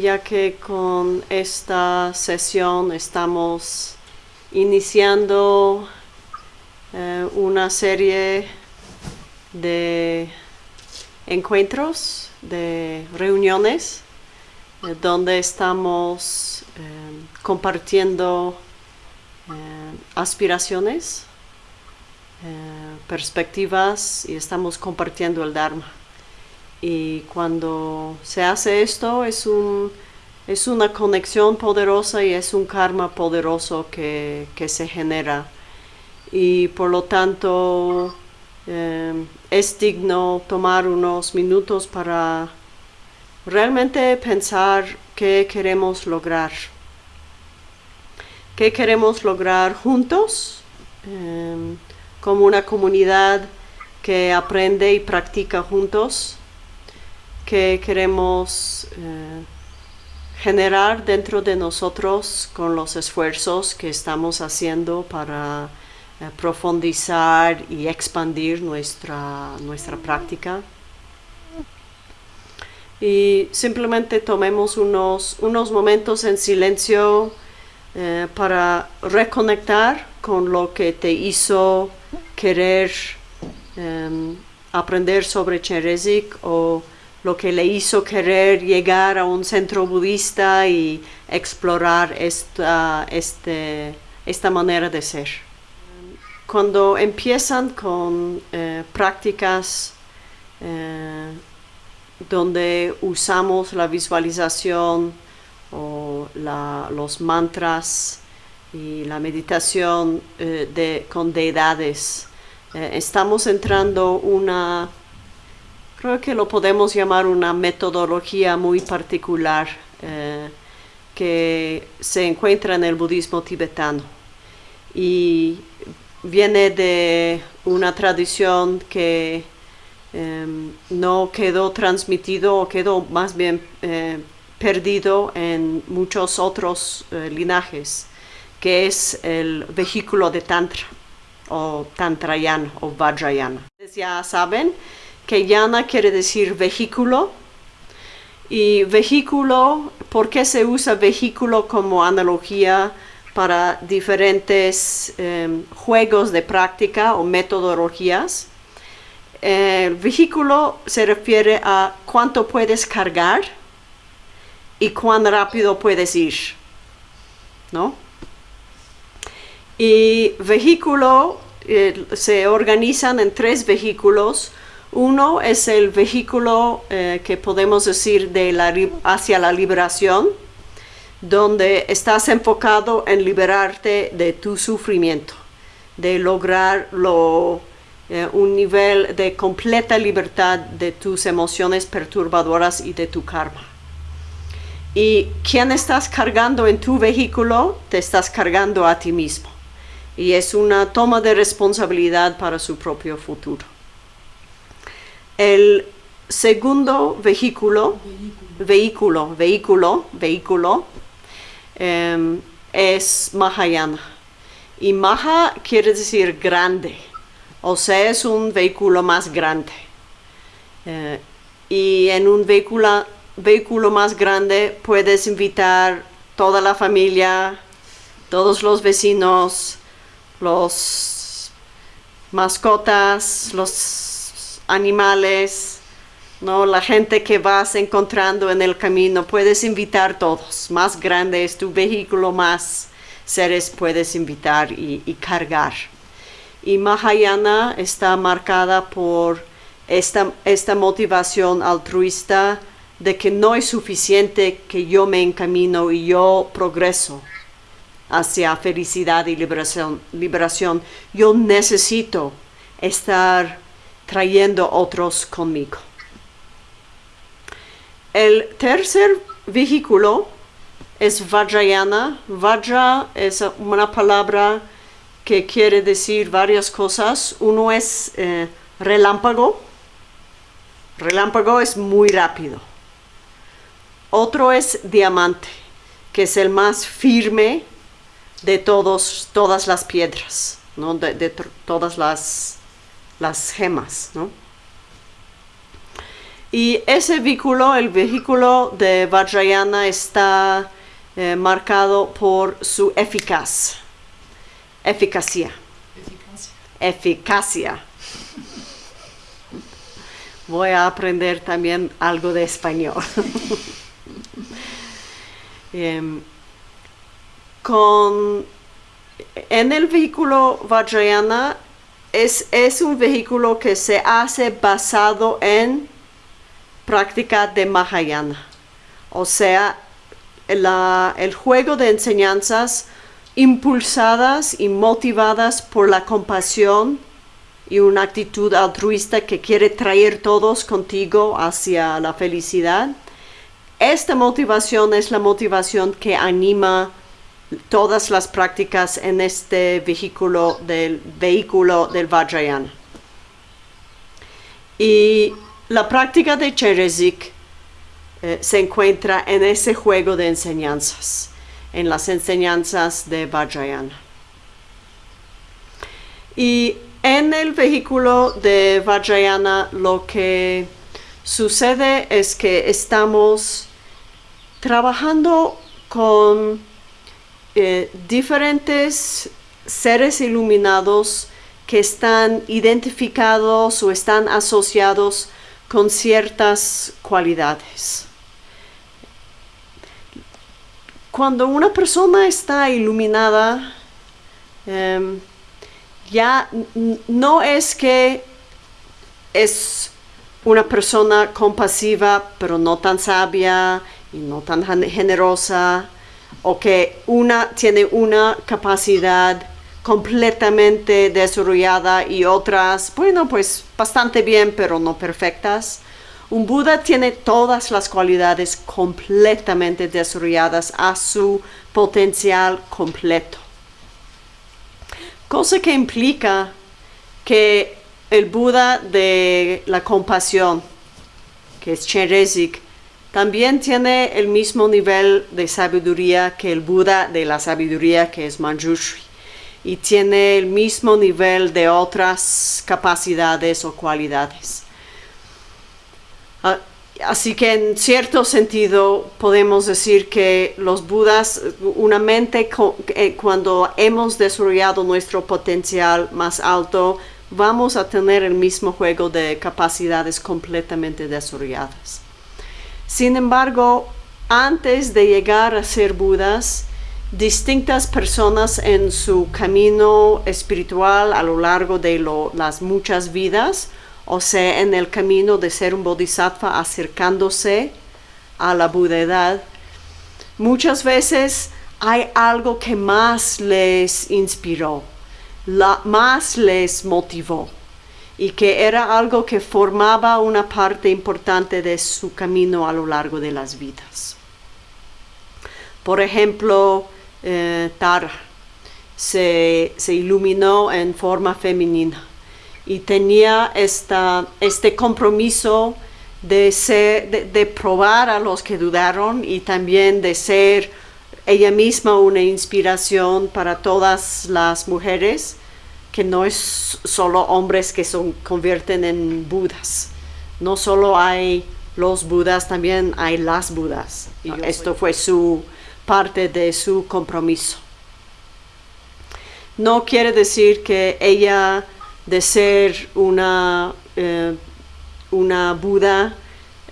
ya que con esta sesión estamos iniciando eh, una serie de encuentros, de reuniones, eh, donde estamos eh, compartiendo aspiraciones, perspectivas y estamos compartiendo el Dharma. Y cuando se hace esto es, un, es una conexión poderosa y es un karma poderoso que, se genera. Y por lo tanto eh, es digno tomar unos minutos para realmente pensar qué queremos lograr. ¿Qué queremos lograr juntos eh, como una comunidad que aprende y practica juntos? Que queremos eh, generar dentro de nosotros con los esfuerzos que estamos haciendo para eh, profundizar y expandir nuestra, nuestra práctica. Y simplemente tomemos unos, unos momentos en silencio eh, para reconectar con lo que te hizo querer em, aprender sobre Cherezik o lo que le hizo querer llegar a un centro budista y explorar esta, este, esta manera de ser. Cuando empiezan con eh, prácticas eh, donde usamos la visualización o los mantras y la meditación eh, de, con deidades, estamos entrando una Creo que lo podemos llamar una metodología muy particular eh, que se encuentra en el budismo tibetano y viene de una tradición que em, no quedó transmitido o quedó más bien eh, perdido en muchos otros eh, linajes, que es el vehículo de Tantra o Tantrayana o Vajrayana. Ya saben, que yana quiere decir vehículo. Y vehículo, ¿por qué se usa vehículo como analogía para diferentes em, juegos de práctica o metodologías? El vehículo se refiere a cuánto puedes cargar y cuán rápido puedes ir, ¿no? Y vehículo eh, se organizan en tres vehículos uno es el vehículo eh, que podemos decir de la, hacia la liberación, donde estás enfocado en liberarte de tu sufrimiento, de lograr eh, un nivel de completa libertad de tus emociones perturbadoras y de tu karma. Y quien estás cargando en tu vehículo, te estás cargando a ti mismo. Y es una toma de responsabilidad para su propio futuro. El segundo vehículo, vehículo, vehículo, vehículo, em, es Mahayana. Y Maha quiere decir grande, o sea, es un vehículo más grande. Eh, y en un vehículo, vehículo más grande puedes invitar toda la familia, todos los vecinos, los mascotas, los animales, ¿no? la gente que vas encontrando en el camino, puedes invitar todos. Más grande es tu vehículo, más seres puedes invitar y, cargar. Y Mahayana está marcada por esta, esta motivación altruista de que no es suficiente que yo me encamino y yo progreso hacia felicidad y liberación. liberación. Yo necesito estar trayendo otros conmigo. El tercer vehículo es Vajrayana. Vajra es una palabra que quiere decir varias cosas. Uno es eh, relámpago. Relámpago es muy rápido. Otro es diamante, que es el más firme de todos, todas las piedras, ¿no? de todas las las gemas, ¿no? Y ese vehículo, el vehículo de Vajrayana, está eh, marcado por su eficaz, eficacia, Eficacia. eficacia. Voy a aprender también algo de español. Em, con, en el vehículo Vajrayana es, es un vehículo que se hace basado en práctica de Mahayana. O sea, el juego de enseñanzas impulsadas y motivadas por la compasión y una actitud altruista que quiere traer todos contigo hacia la felicidad. Esta motivación es la motivación que anima todas las prácticas en este vehículo del vehículo del Vajrayana. Y la práctica de Cherezik eh, se encuentra en ese juego de enseñanzas, en las enseñanzas de Vajrayana. Y en el vehículo de Vajrayana lo que sucede es que estamos trabajando con eh, diferentes seres iluminados que están identificados o están asociados con ciertas cualidades. Cuando una persona está iluminada, em, ya no es que es una persona compasiva, pero no tan sabia y no tan gen- generosa, o que una tiene una capacidad completamente desarrollada y otras, bueno, pues bastante bien, pero no perfectas. Un Buda tiene todas las cualidades completamente desarrolladas a su potencial completo. Cosa que implica que el Buda de la compasión, que es Cherezik, también tiene el mismo nivel de sabiduría que el Buda de la sabiduría, que es Manjushri, y tiene el mismo nivel de otras capacidades o cualidades. Ah, Así que en cierto sentido podemos decir que los Budas, una mente eh, cuando hemos desarrollado nuestro potencial más alto, vamos a tener el mismo juego de capacidades completamente desarrolladas. Sin embargo, antes de llegar a ser Budas, distintas personas en su camino espiritual a lo largo de las muchas vidas, o sea, en el camino de ser un bodhisattva acercándose a la budeidad, muchas veces hay algo que más les inspiró, la- más les motivó y que era algo que formaba una parte importante de su camino a lo largo de las vidas. Por ejemplo, eh, Tara se, se iluminó en forma femenina y tenía esta, este compromiso de, ser, de, de probar a los que dudaron y también de ser ella misma una inspiración para todas las mujeres, que no es solo hombres que se convierten en budas. No solo hay los budas, también hay las budas. Y yo esto soy. fue su parte de su compromiso. No quiere decir que ella de ser una, eh, una Buda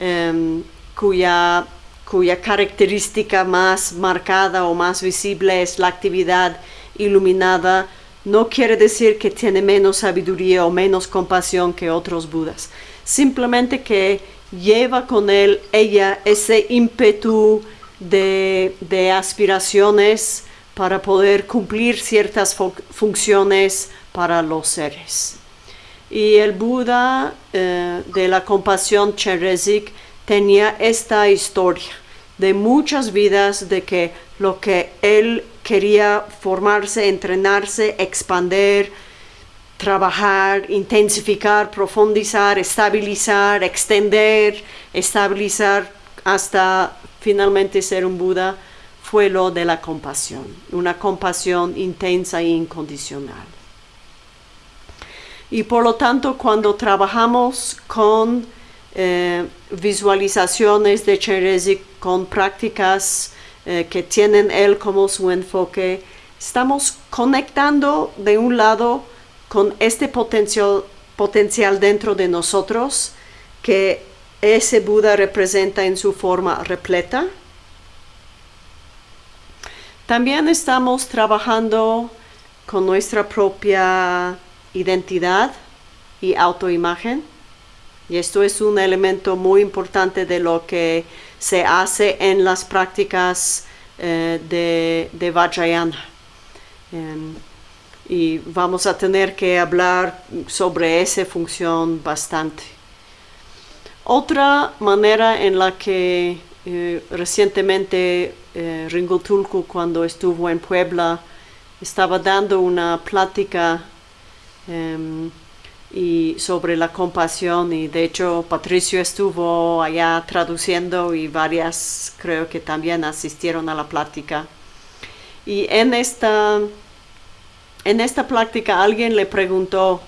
em, cuya, cuya característica más marcada o más visible es la actividad iluminada, no quiere decir que tiene menos sabiduría o menos compasión que otros Budas. Simplemente que lleva con él ella ese ímpetu de, de aspiraciones para poder cumplir ciertas fu- funciones para los seres. Y el Buda eh, de la compasión Cherezik tenía esta historia de muchas vidas de que lo que él quería formarse, entrenarse, expandir, trabajar, intensificar, profundizar, estabilizar, extender, estabilizar hasta finalmente ser un Buda fue lo de la compasión, una compasión intensa e incondicional. Y por lo tanto, cuando trabajamos con eh, visualizaciones de Cherezi con prácticas eh, que tienen él como su enfoque, estamos conectando de un lado con este potencial, potencial dentro de nosotros que ese Buda representa en su forma repleta. También estamos trabajando con nuestra propia identidad y autoimagen. Y esto es un elemento muy importante de lo que se hace en las prácticas eh, de, de, Vajrayana. Em, y vamos a tener que hablar sobre esa función bastante. Otra manera en la que eh, recientemente eh, Ringo Tulku cuando estuvo en Puebla estaba dando una plática em, y sobre la compasión. Y de hecho Patricio estuvo allá traduciendo y varias creo que también asistieron a la plática. Y en esta en esta plática alguien le preguntó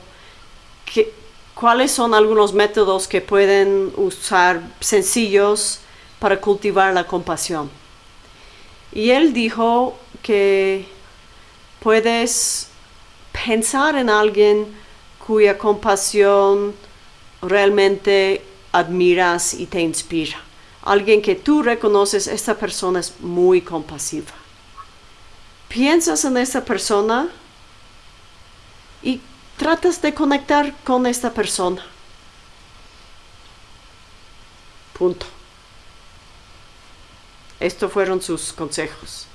cuáles son algunos métodos que pueden usar sencillos para cultivar la compasión y él dijo que puedes pensar en alguien cuya compasión realmente admiras y te inspira. Alguien que tú reconoces, esta persona es muy compasiva. Piensas en esta persona y tratas de conectar con esta persona. Punto. Estos fueron sus consejos.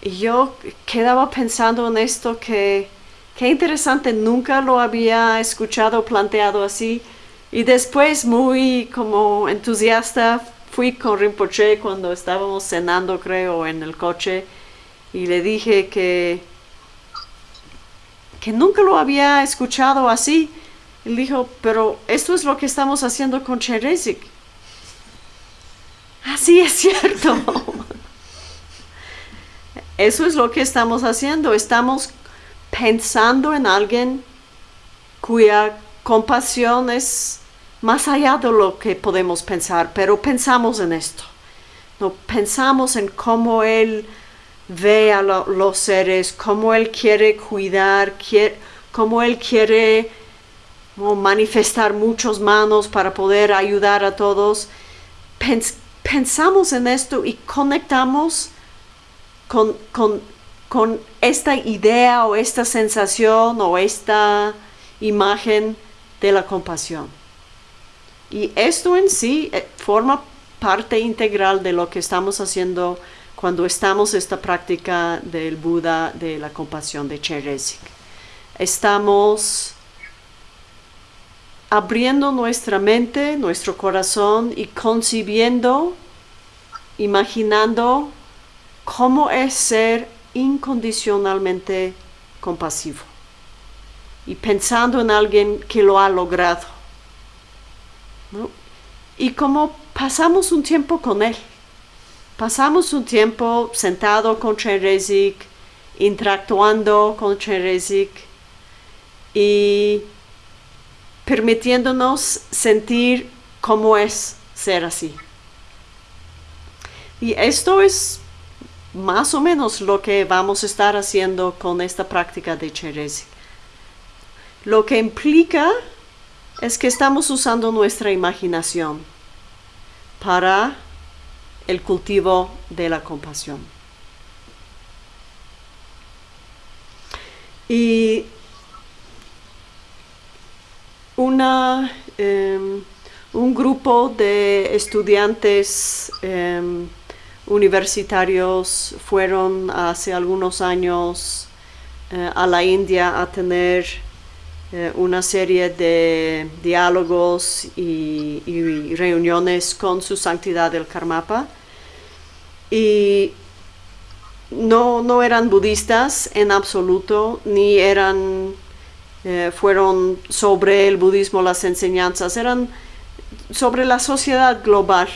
Y yo quedaba pensando en esto que Qué interesante, nunca lo había escuchado planteado así. Y después, muy como entusiasta, fui con Rinpoche cuando estábamos cenando, creo, en el coche. Y le dije que, que nunca lo había escuchado así. Él dijo, pero esto es lo que estamos haciendo con Cherezik. Así es cierto. Eso es lo que estamos haciendo. Estamos pensando en alguien cuya compasión es más allá de lo que podemos pensar, pero pensamos en esto. No pensamos en cómo Él ve a los seres, cómo Él quiere cuidar, cómo Él quiere manifestar muchas manos para poder ayudar a todos. pensamos en esto y conectamos con, con con esta idea o esta sensación o esta imagen de la compasión. Y esto en sí eh, forma parte integral de lo que estamos haciendo cuando estamos esta práctica del Buda de la compasión de Cheresik. Estamos abriendo nuestra mente, nuestro corazón y concibiendo, imaginando cómo es ser incondicionalmente compasivo y pensando en alguien que lo ha logrado. Y como pasamos un tiempo con él, pasamos un tiempo sentado con Cherezik, interactuando con Cherezik y permitiéndonos sentir cómo es ser así. Y esto es más o menos lo que vamos a estar haciendo con esta práctica de Cherezi. Lo que implica es que estamos usando nuestra imaginación para el cultivo de la compasión. Y una, em, un grupo de estudiantes em, universitarios fueron hace algunos años eh, a la India a tener eh, una serie de diálogos y, reuniones con su santidad el Karmapa. Y no, no eran budistas en absoluto, ni eran, eh, fueron sobre el budismo las enseñanzas, eran sobre la sociedad global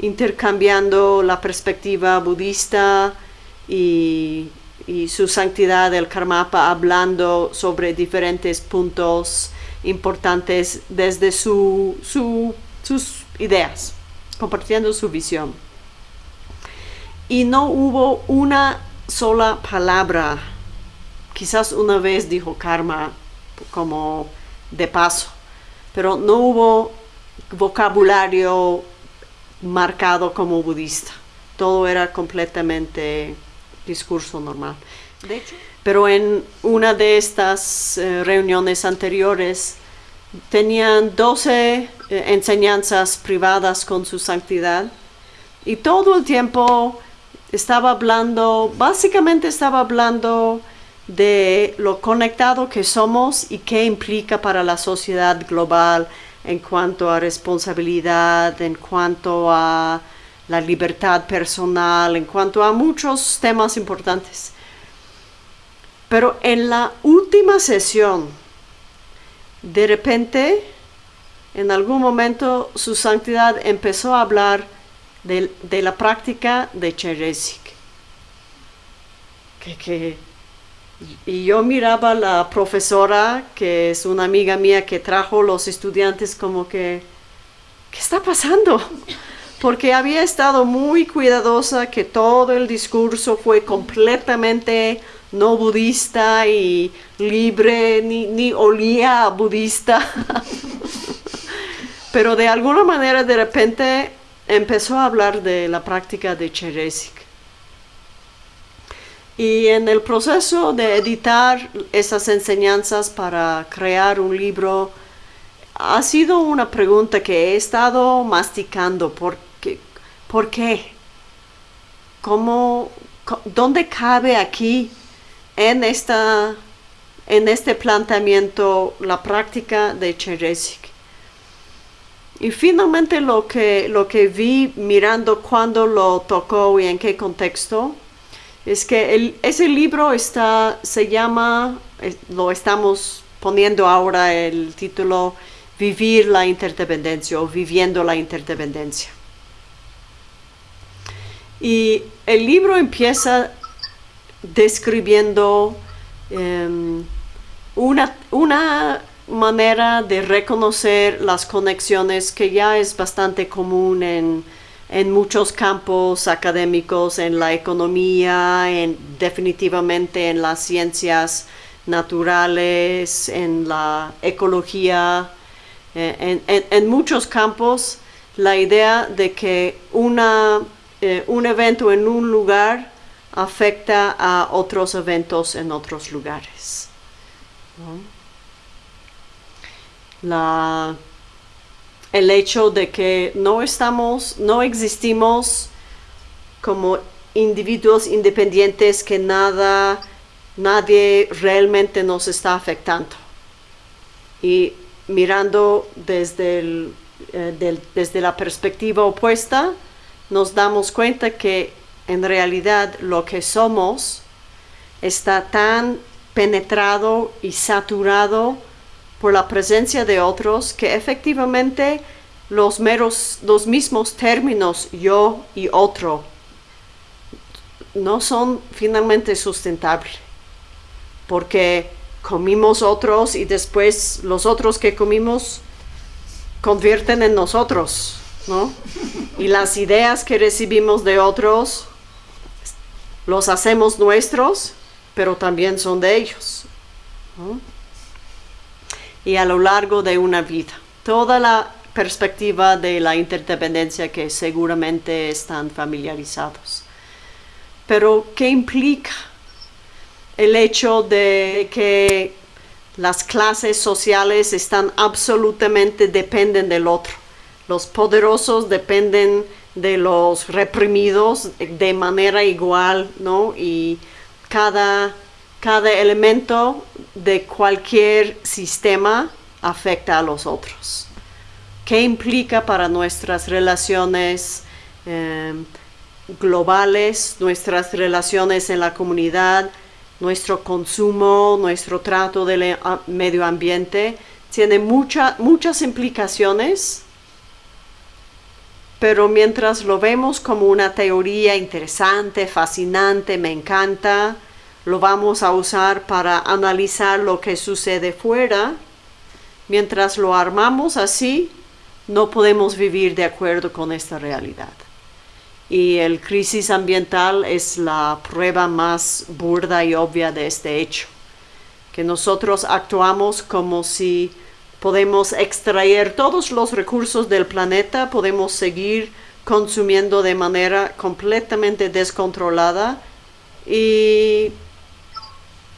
intercambiando la perspectiva budista y, su santidad el Karmapa, hablando sobre diferentes puntos importantes desde su, sus ideas, compartiendo su visión. Y no hubo una sola palabra, quizás una vez dijo karma como de paso, pero no hubo vocabulario marcado como budista. Todo era completamente discurso normal. pero en una de estas eh, reuniones anteriores tenían 12 eh, enseñanzas privadas con su santidad y todo el tiempo estaba hablando, básicamente estaba hablando de lo conectado que somos y qué implica para la sociedad global en cuanto a responsabilidad, en cuanto a la libertad personal, en cuanto a muchos temas importantes. Pero en la última sesión, de repente, en algún momento, su santidad empezó a hablar de, la práctica de Cheresik. Que, y yo miraba a la profesora, que es una amiga mía que trajo los estudiantes como que, ¿qué está pasando? porque había estado muy cuidadosa que todo el discurso fue completamente no budista y libre, ni, olía budista. Pero de alguna manera de repente empezó a hablar de la práctica de Cheresik. Y en el proceso de editar esas enseñanzas para crear un libro, ha sido una pregunta que he estado masticando por ¿Por qué? ¿Cómo, ¿Dónde cabe aquí en, esta, en este planteamiento la práctica de Cheresik? Y finalmente lo que, lo que vi mirando cuándo lo tocó y en qué contexto, es que ese libro está, se llama, eh, lo estamos poniendo ahora el título Vivir la interdependencia o Viviendo la interdependencia. Y el libro empieza describiendo em, una, una, manera de reconocer las conexiones que ya es bastante común en, en muchos campos académicos, en la economía, en, definitivamente en las ciencias naturales, en la ecología, eh, en, en muchos campos, la idea de que una eh, un evento en un lugar afecta a otros eventos en otros lugares. El hecho de que no estamos, no existimos como individuos independientes que nada, nadie realmente nos está afectando. Y mirando desde, eh, desde la perspectiva opuesta, nos damos cuenta que en realidad lo que somos está tan penetrado y saturado por la presencia de otros que efectivamente los meros los mismos términos yo y otro no son finalmente sustentables porque comimos otros y después los otros que comimos convierten en nosotros y las ideas que recibimos de otros los hacemos nuestros, pero también son de ellos. Y a lo largo de una vida, toda la perspectiva de la interdependencia que seguramente están familiarizados. Pero, ¿qué implica el hecho de que las clases sociales están absolutamente dependen del otro? los poderosos dependen de los reprimidos de manera igual, ¿no? Y cada, cada elemento de cualquier sistema afecta a los otros. ¿Qué implica para nuestras relaciones eh, globales, nuestras relaciones en la comunidad, nuestro consumo, nuestro trato del medio ambiente? Tiene muchas implicaciones pero mientras lo vemos como una teoría interesante, fascinante, me encanta, lo vamos a usar para analizar lo que sucede fuera, Mientras lo armamos así, no podemos vivir de acuerdo con esta realidad. Y el crisis ambiental es la prueba más burda y obvia de este hecho, que nosotros actuamos como si podemos extraer todos los recursos del planeta, podemos seguir consumiendo de manera completamente descontrolada y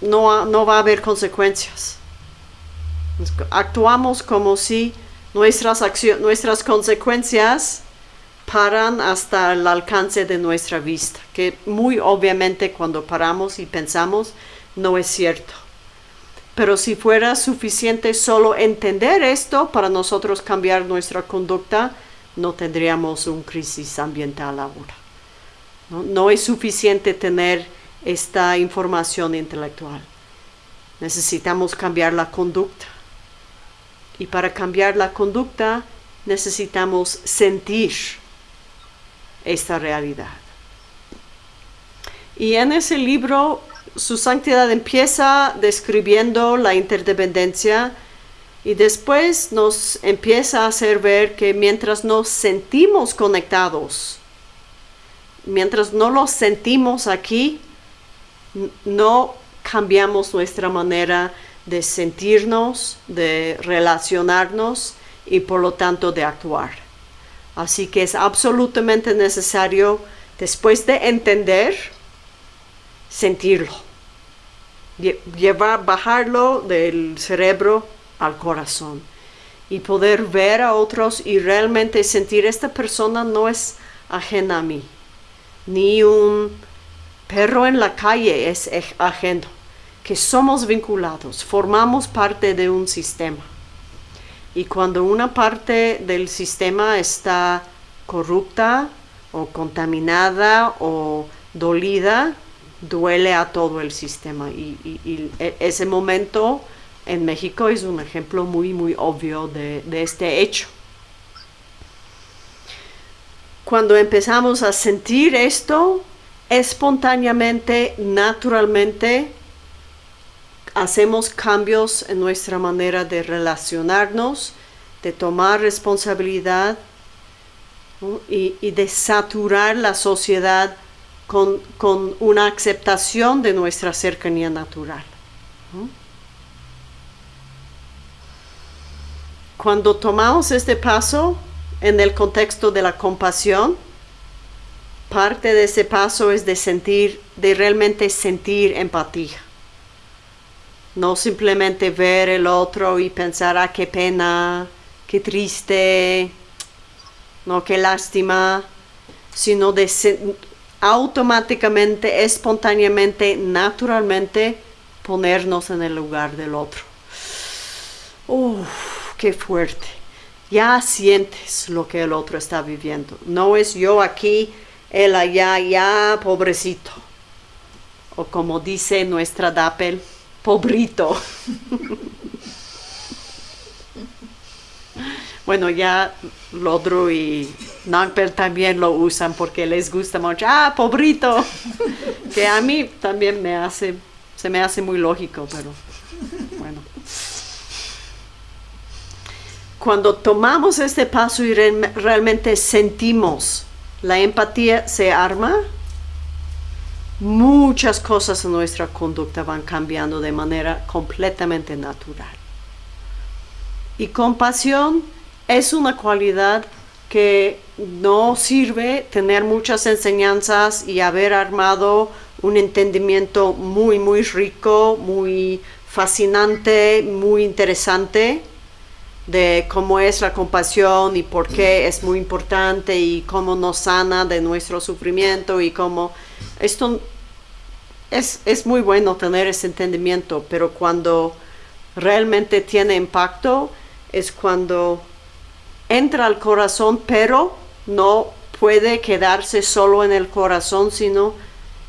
no, no va a haber consecuencias. Actuamos como si nuestras, nuestras consecuencias paran hasta el alcance de nuestra vista, que muy obviamente cuando paramos y pensamos no es cierto. Pero si fuera suficiente solo entender esto para nosotros cambiar nuestra conducta, no tendríamos un crisis ambiental ahora. No, no es suficiente tener esta información intelectual. Necesitamos cambiar la conducta. Y para cambiar la conducta necesitamos sentir esta realidad. Y en ese libro, su santidad empieza describiendo la interdependencia y después nos empieza a hacer ver que mientras nos sentimos conectados, mientras no lo sentimos aquí, no cambiamos nuestra manera de sentirnos, de relacionarnos y por lo tanto de actuar. Así que es absolutamente necesario, después de entender, sentirlo. Llevar, bajarlo del cerebro al corazón y poder ver a otros y realmente sentir esta persona no es ajena a mí, ni un perro en la calle es ajeno, que somos vinculados, formamos parte de un sistema. Y cuando una parte del sistema está corrupta o contaminada o dolida, duele a todo el sistema. Y, e, ese momento en México es un ejemplo muy, muy obvio de, de este hecho. Cuando empezamos a sentir esto, espontáneamente, naturalmente, hacemos cambios en nuestra manera de relacionarnos, de tomar responsabilidad y, de saturar la sociedad con, una aceptación de nuestra cercanía natural. Cuando tomamos este paso en el contexto de la compasión, parte de ese paso es de sentir, de realmente sentir empatía. No simplemente ver el otro y pensar, ah, qué pena, qué triste, no, qué lástima, sino de automáticamente, espontáneamente, naturalmente ponernos en el lugar del otro. Uf, qué fuerte. Ya sientes lo que el otro está viviendo. No es yo aquí, él allá, ya, pobrecito. O como dice nuestra Dapel, pobrito. bueno, ya Lodro y Nagpel también lo usan porque les gusta mucho. Ah, pobrito. que a mí también me hace, se me hace muy lógico, pero bueno. Cuando tomamos este paso y realmente sentimos la empatía se arma, muchas cosas en nuestra conducta van cambiando de manera completamente natural. Y compasión es una cualidad que no sirve tener muchas enseñanzas y haber armado un entendimiento muy, muy rico, muy fascinante, muy interesante de cómo es la compasión y por qué es muy importante y cómo nos sana de nuestro sufrimiento y cómo esto es, es muy bueno tener ese entendimiento, pero cuando realmente tiene impacto es cuando entra al corazón, pero no puede quedarse solo en el corazón, sino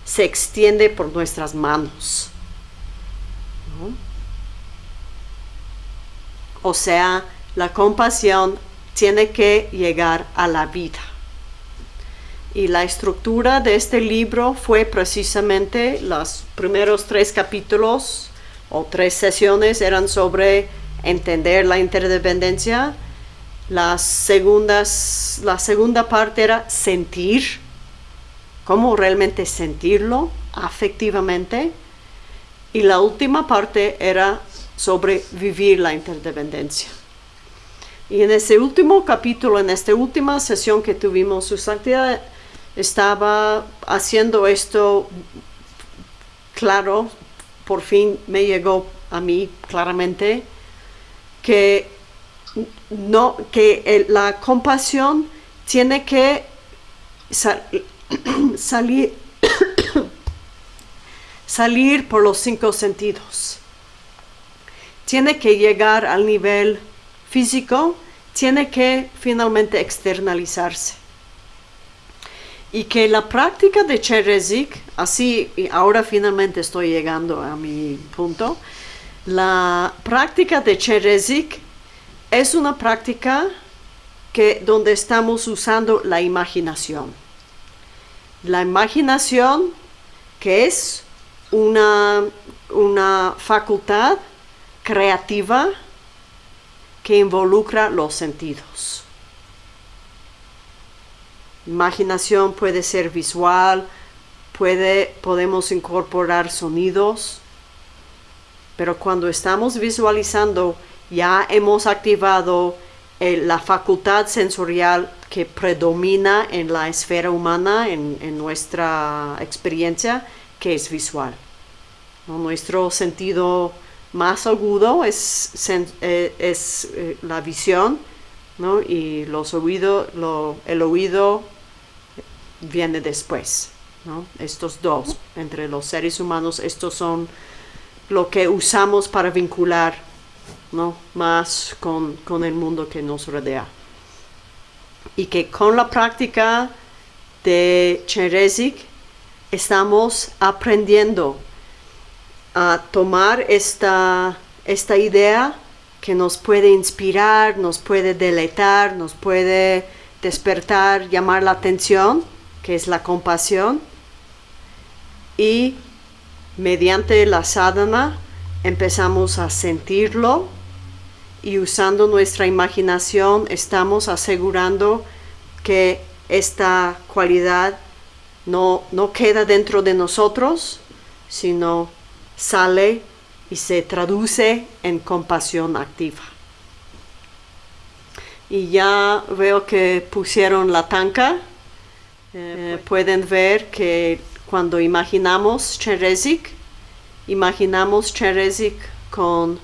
se extiende por nuestras manos. O sea, la compasión tiene que llegar a la vida. Y la estructura de este libro fue precisamente los primeros tres capítulos o tres sesiones eran sobre entender la interdependencia. La, segundas, la segunda parte era sentir, cómo realmente sentirlo afectivamente. Y la última parte era sobre vivir la interdependencia. Y en ese último capítulo, en esta última sesión que tuvimos, su santidad estaba haciendo esto claro, por fin me llegó a mí claramente que no que la compasión tiene que salir salir por los cinco sentidos. Tiene que llegar al nivel físico, tiene que finalmente externalizarse y que la práctica de Cherezik, así y ahora finalmente estoy llegando a mi punto, la práctica de Cherezik es una práctica que donde estamos usando la imaginación. La imaginación que es una, una facultad creativa que involucra los sentidos. Imaginación puede ser visual, puede, podemos incorporar sonidos, pero cuando estamos visualizando ya hemos activado eh, la facultad sensorial que predomina en la esfera humana, en, nuestra experiencia, que es visual. Nuestro sentido más agudo es, eh, es eh, la visión y los oídos, el oído viene después. Estos dos, entre los seres humanos, estos son lo que usamos para vincular ¿no? más con, el mundo que nos rodea. Y que con la práctica de Cherezik estamos aprendiendo a tomar esta, esta idea que nos puede inspirar, nos puede deleitar, nos puede despertar, llamar la atención, que es la compasión. Y mediante la sadhana empezamos a sentirlo y usando nuestra imaginación estamos asegurando que esta cualidad no, no queda dentro de nosotros, sino sale y se traduce en compasión activa. Y ya veo que pusieron la tanca. Eh, pueden ver que cuando imaginamos Cherezik, imaginamos Cherezik con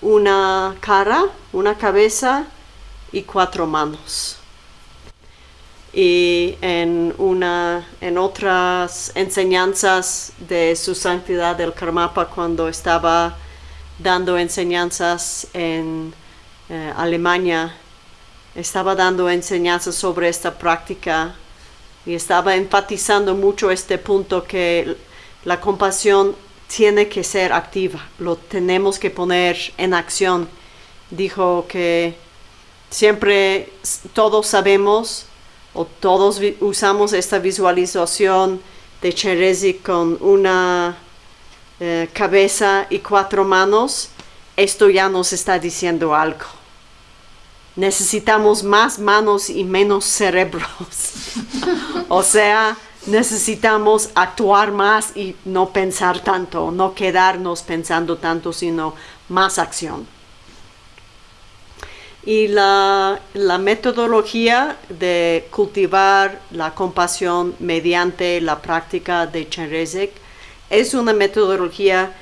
una cara, una cabeza y cuatro manos. Y en, una, en otras enseñanzas de su santidad del Karmapa, cuando estaba dando enseñanzas en eh, Alemania, estaba dando enseñanzas sobre esta práctica y estaba enfatizando mucho este punto que la compasión tiene que ser activa, lo tenemos que poner en acción. Dijo que siempre todos sabemos o todos usamos esta visualización de Cherezi con una eh, cabeza y cuatro manos, esto ya nos está diciendo algo. Necesitamos más manos y menos cerebros. o sea, necesitamos actuar más y no pensar tanto, no quedarnos pensando tanto, sino más acción. Y la, metodología de cultivar la compasión mediante la práctica de Cherezek es una metodología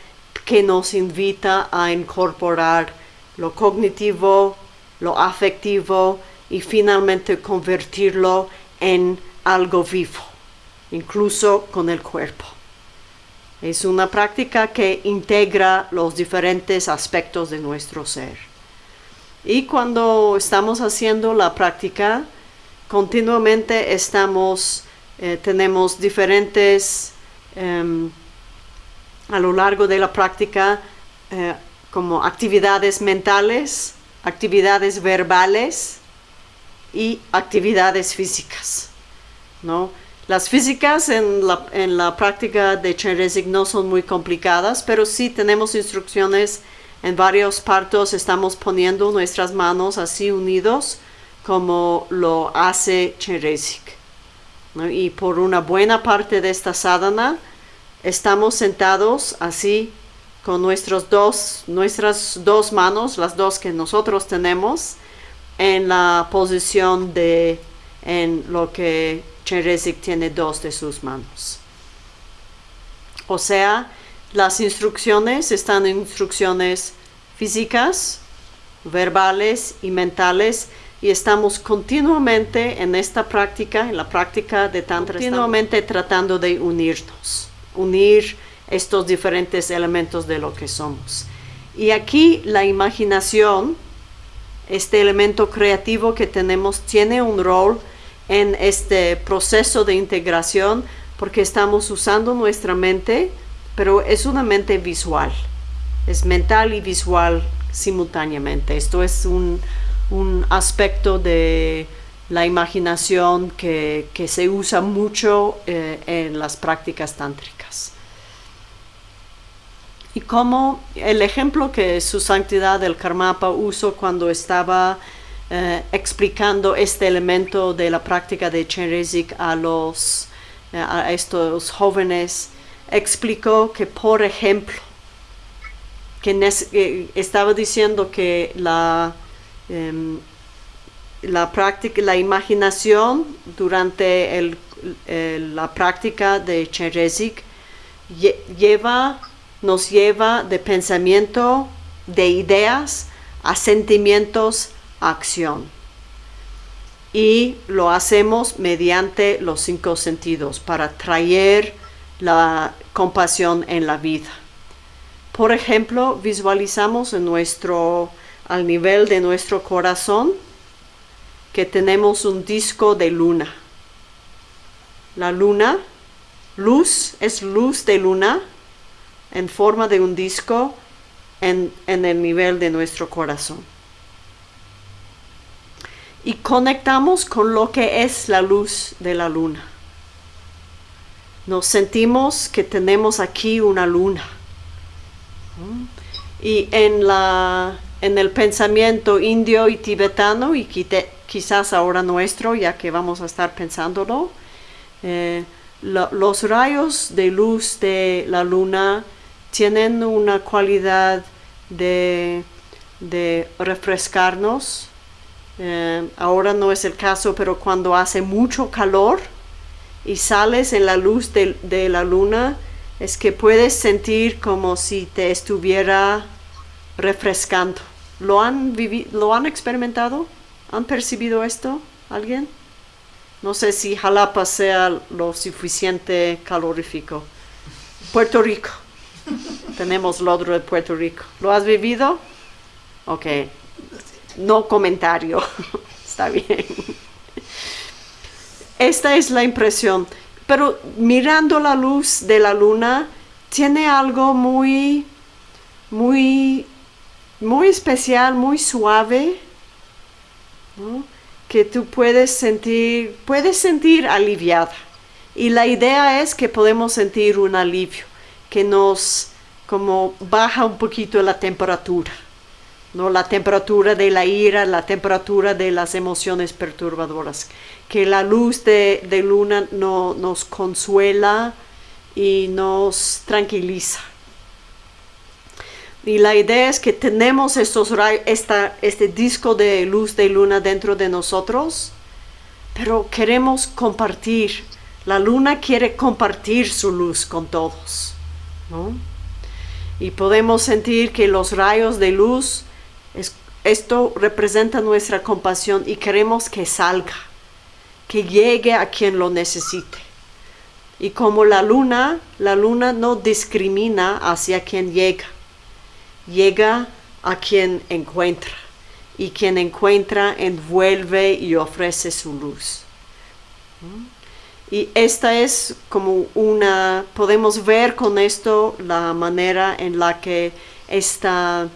que nos invita a incorporar lo cognitivo, lo afectivo y finalmente convertirlo en algo vivo, incluso con el cuerpo. Es una práctica que integra los diferentes aspectos de nuestro ser. Y cuando estamos haciendo la práctica, continuamente estamos, eh, tenemos diferentes, em, a lo largo de la práctica, eh, como actividades mentales, actividades verbales y actividades físicas. ¿no? Las físicas en la, en la práctica de Chen no son muy complicadas, pero sí tenemos instrucciones En varios partos estamos poniendo nuestras manos así unidos como lo hace Cheresik. Y por una buena parte de esta sadhana estamos sentados así con nuestros dos, nuestras dos manos, las dos que nosotros tenemos, en la posición de en lo que Cheresik tiene dos de sus manos. O sea, las instrucciones están en instrucciones físicas, verbales y mentales y estamos continuamente en esta práctica, en la práctica de Tantra, continuamente tratando de unirnos, unir estos diferentes elementos de lo que somos. Y aquí la imaginación, este elemento creativo que tenemos, tiene un rol en este proceso de integración porque estamos usando nuestra mente, pero es una mente visual, es mental y visual simultáneamente. Esto es un, aspecto de la imaginación que, se usa mucho eh, en las prácticas tántricas. Y como el ejemplo que su santidad del Karmapa usó cuando estaba eh, explicando este elemento de la práctica de Cherezik a los eh, a estos jóvenes, explicó que, por ejemplo, que estaba diciendo que la, em, la práctica, la imaginación durante el, la práctica de Cherezik lleva, nos lleva de pensamiento, de ideas, a sentimientos, acción. Y lo hacemos mediante los cinco sentidos para traer la compasión en la vida. Por ejemplo, visualizamos en nuestro, al nivel de nuestro corazón que tenemos un disco de luna. La luna, luz, es luz de luna en forma de un disco en, en el nivel de nuestro corazón y conectamos con lo que es la luz de la luna. Nos sentimos que tenemos aquí una luna. Y en, la, en el pensamiento indio y tibetano, y quizás ahora nuestro, ya que vamos a estar pensándolo, eh, los rayos de luz de la luna tienen una cualidad de, refrescarnos, eh, ahora no es el caso, pero cuando hace mucho calor y sales en la luz de, la luna, es que puedes sentir como si te estuviera refrescando. ¿Lo han, ¿Lo han experimentado? ¿Han percibido esto? ¿Alguien? No sé si Jalapa sea lo suficiente calorífico. Puerto Rico. Tenemos lodro de Puerto Rico. ¿Lo has vivido? Ok, no comentario. Está bien. Esta es la impresión. Pero mirando la luz de la luna, tiene algo muy, muy, muy especial, muy suave, que tú puedes sentir, puedes sentir aliviada. Y la idea es que podemos sentir un alivio, que nos como baja un poquito la temperatura. ¿no? la temperatura de la ira, la temperatura de las emociones perturbadoras, que la luz de, luna no, nos consuela y nos tranquiliza. Y la idea es que tenemos estos este disco de luz de luna dentro de nosotros, pero queremos compartir. La luna quiere compartir su luz con todos. Y podemos sentir que los rayos de luz esto representa nuestra compasión y queremos que salga, que llegue a quien lo necesite. Y como la luna, la luna no discrimina hacia quien llega, llega a quien encuentra. Y quien encuentra envuelve y ofrece su luz. Y esta es como una, podemos ver con esto la manera en la que esta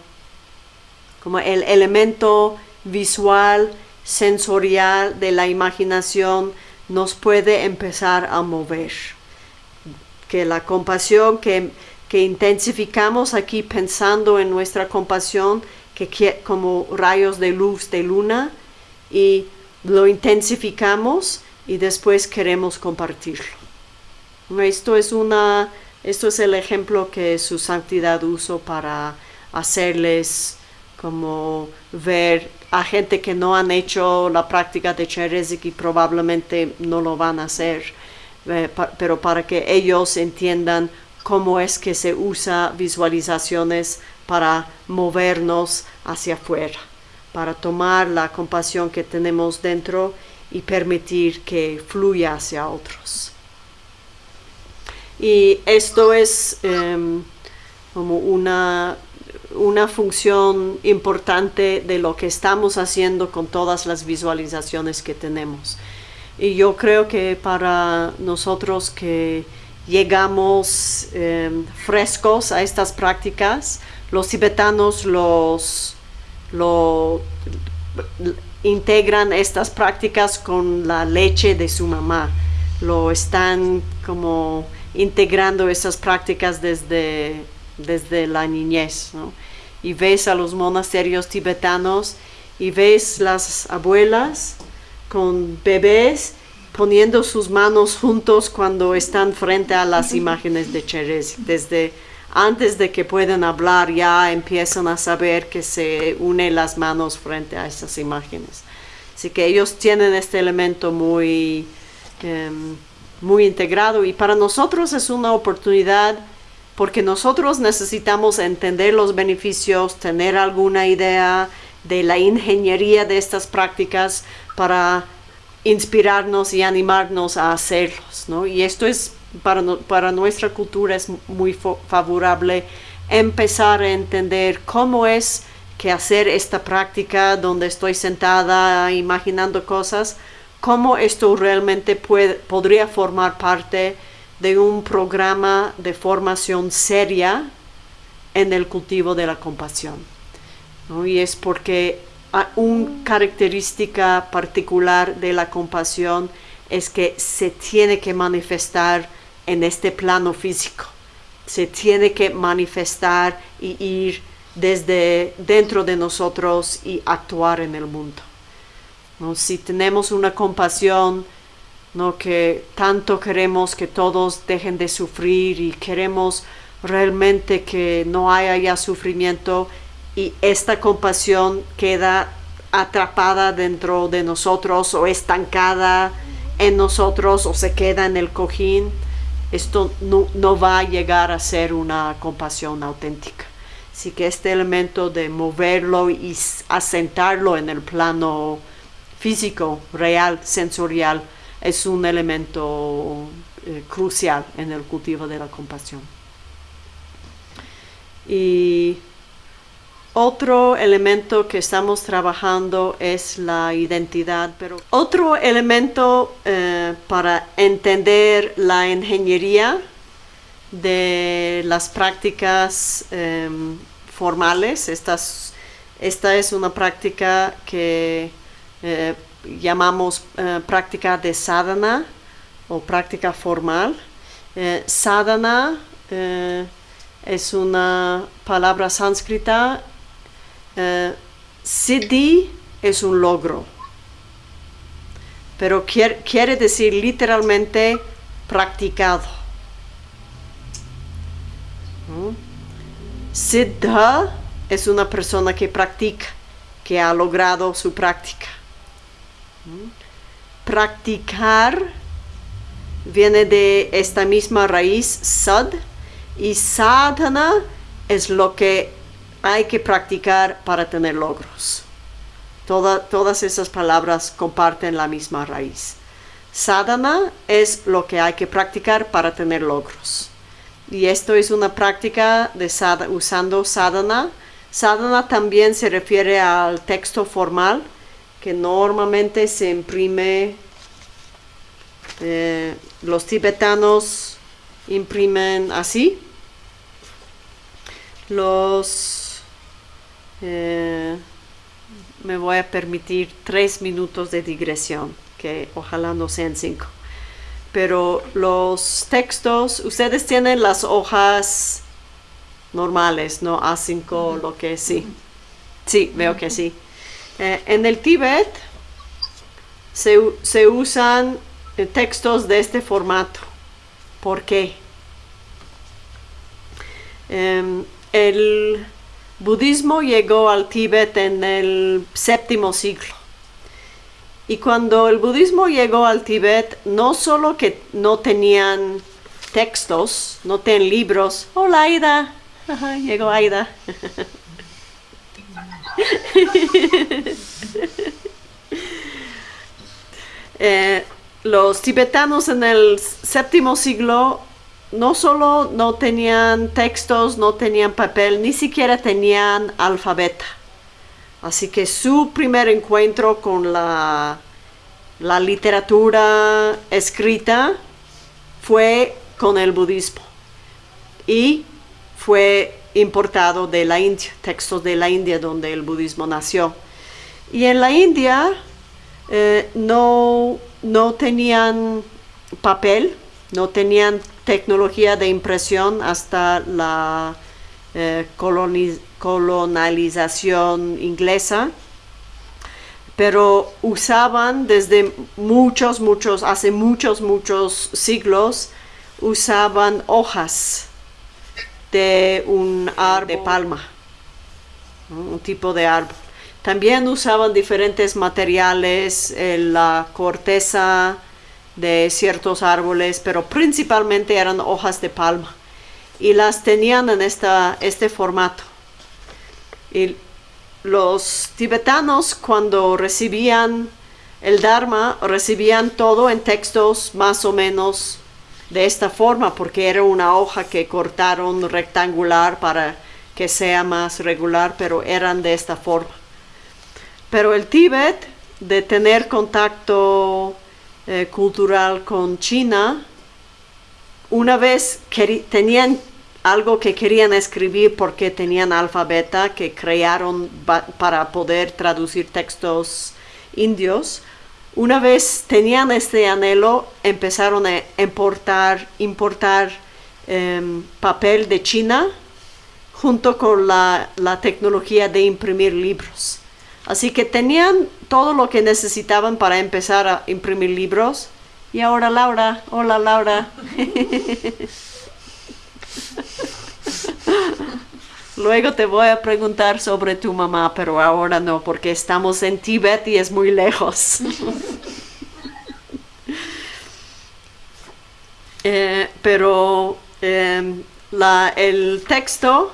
como el elemento visual, sensorial de la imaginación nos puede empezar a mover. Que la compasión que, que intensificamos aquí pensando en nuestra compasión que, como rayos de luz de luna y lo intensificamos y después queremos compartirlo. Esto es, una, esto es el ejemplo que su santidad usó para hacerles como ver a gente que no han hecho la práctica de Cherezik y probablemente no lo van a hacer, eh, pero para que ellos entiendan cómo es que se usa visualizaciones para movernos hacia afuera, para tomar la compasión que tenemos dentro y permitir que fluya hacia otros. Y esto es em, como una, una función importante de lo que estamos haciendo con todas las visualizaciones que tenemos. Y yo creo que para nosotros que llegamos em, frescos a estas prácticas, los tibetanos los, integran estas prácticas con la leche de su mamá. Lo están como integrando esas prácticas desde, desde la niñez. Y ves a los monasterios tibetanos y ves las abuelas con bebés poniendo sus manos juntos cuando están frente a las imágenes de Cherez. Desde antes de que puedan hablar ya empiezan a saber que se unen las manos frente a esas imágenes. Así que ellos tienen este elemento muy, em, muy integrado y para nosotros es una oportunidad porque nosotros necesitamos entender los beneficios, tener alguna idea de la ingeniería de estas prácticas para inspirarnos y animarnos a hacerlos, ¿no? Y esto es, para, nuestra cultura es muy favorable empezar a entender cómo es que hacer esta práctica donde estoy sentada imaginando cosas, cómo esto realmente puede, podría formar parte de un programa de formación seria en el cultivo de la compasión. ¿no? Y es porque una característica particular de la compasión es que se tiene que manifestar en este plano físico. Se tiene que manifestar y ir desde dentro de nosotros y actuar en el mundo. Si tenemos una compasión ¿no? que tanto queremos que todos dejen de sufrir y queremos realmente que no haya ya sufrimiento, y esta compasión queda atrapada dentro de nosotros o estancada en nosotros o se queda en el cojín, esto no, va a llegar a ser una compasión auténtica. Así que este elemento de moverlo y asentarlo en el plano físico, real, sensorial, es un elemento eh, crucial en el cultivo de la compasión. Y otro elemento que estamos trabajando es la identidad, pero otro elemento eh, para entender la ingeniería de las prácticas em, formales, esta es una práctica que eh, llamamos eh, práctica de sadhana o práctica formal. sadhana es una palabra sánscrita eh, siddhi es un logro, pero quiere, decir literalmente practicado. Siddha es una persona que practica, que ha logrado su práctica. Practicar viene de esta misma raíz, sad, y sadhana es lo que hay que practicar para tener logros. todas esas palabras comparten la misma raíz. Sadhana es lo que hay que practicar para tener logros. Y esto es una práctica de usando sadhana. Sadhana también se refiere al texto formal que normalmente se imprime. Eh, los tibetanos imprimen así. Los eh, me voy a permitir tres minutos de digresión, que ojalá no sean cinco. Pero los textos, ustedes tienen las hojas normales, no A5, lo que sí. Sí, veo que sí. Eh, en el Tíbet se, usan eh, textos de este formato. ¿Por qué? Em, el budismo llegó al Tíbet en el séptimo siglo. Y cuando el budismo llegó al Tíbet, no solo que no tenían textos, no tenían libros. Hola Aida, llegó Aida. Eh, los tibetanos en el séptimo siglo no solo no tenían textos, no tenían papel, ni siquiera tenían alfabeto. Así que su primer encuentro con la, la literatura escrita fue con el budismo y fue importado de la India, textos de la India donde el budismo nació. Y en la India eh, no, no tenían papel, no tenían tecnología de impresión hasta la eh, colonización inglesa, pero usaban desde muchos, muchos, hace muchos, muchos siglos, usaban hojas de un árbol de palma, un tipo de árbol. También usaban diferentes materiales, eh, la corteza de ciertos árboles, pero principalmente eran hojas de palma y las tenían en esta, este formato. Y los tibetanos cuando recibían el Dharma, recibían todo en textos más o menos de esta forma, porque era una hoja que cortaron rectangular para que sea más regular, pero eran de esta forma. Pero el Tíbet, de tener contacto eh, cultural con China, una vez tenían algo que querían escribir porque tenían alfabeta que crearon para poder traducir textos indios, una vez tenían este anhelo, empezaron a importar, importar em, papel de China junto con la, la, tecnología de imprimir libros. Así que tenían todo lo que necesitaban para empezar a imprimir libros. Y ahora Laura, hola Laura. Luego te voy a preguntar sobre tu mamá, pero ahora no, porque estamos en Tíbet y es muy lejos. Eh, pero em, el texto